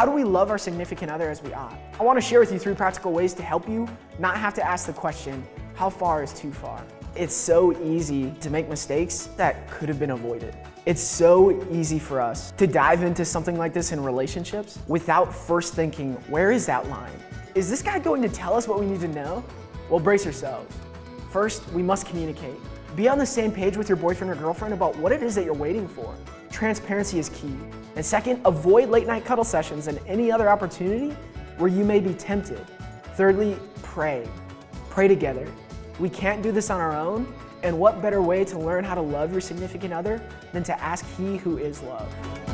how do we love our significant other as we ought? I want to share with you three practical ways to help you not have to ask the question, how far is too far? It's so easy to make mistakes that could have been avoided. It's so easy for us to dive into something like this in relationships without first thinking, where is that line? Is this guy going to tell us what we need to know? Well, brace yourselves. First, we must communicate. Be on the same page with your boyfriend or girlfriend about what it is that you're waiting for. Transparency is key. And second, avoid late night cuddle sessions and any other opportunity where you may be tempted. Thirdly, pray. Pray together. We can't do this on our own, and what better way to learn how to love your significant other than to ask He who is love?